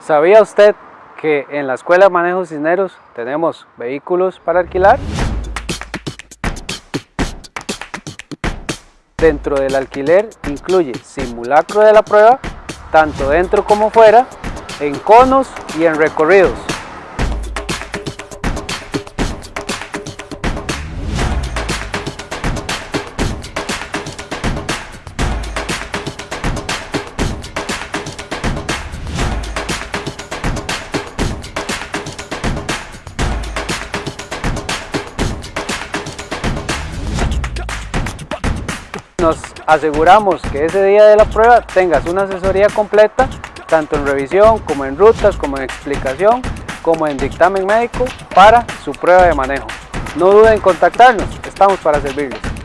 ¿Sabía usted que en la Escuela Manejo Cisneros tenemos vehículos para alquilar? Dentro del alquiler incluye simulacro de la prueba, tanto dentro como fuera, en conos y en recorridos. Nos aseguramos que ese día de la prueba tengas una asesoría completa, tanto en revisión como en rutas, como en explicación, como en dictamen médico para su prueba de manejo. No duden en contactarnos, estamos para servirles.